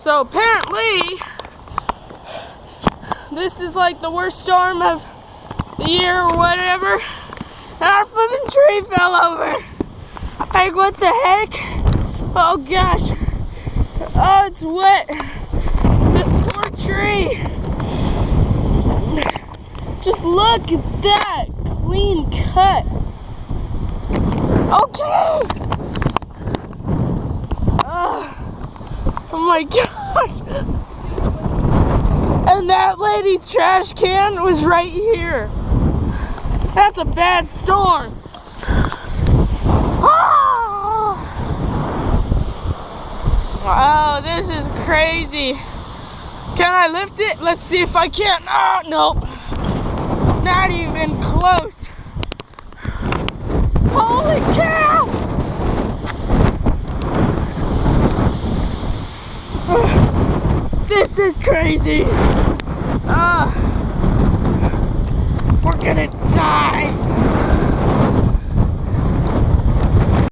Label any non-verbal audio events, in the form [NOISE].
So apparently, this is like the worst storm of the year or whatever. And our fucking tree fell over. Like, what the heck? Oh gosh. Oh, it's wet. This poor tree. Just look at that clean cut. Okay. Ugh. oh my [LAUGHS] gosh. And that lady's trash can was right here. That's a bad storm. Ah! Oh, Wow, this is crazy. Can I lift it? Let's see if I can. Oh, nope. Not even close. This is crazy. Ah, we're gonna die.